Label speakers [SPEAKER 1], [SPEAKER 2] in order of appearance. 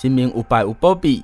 [SPEAKER 1] 新明五百五波庇。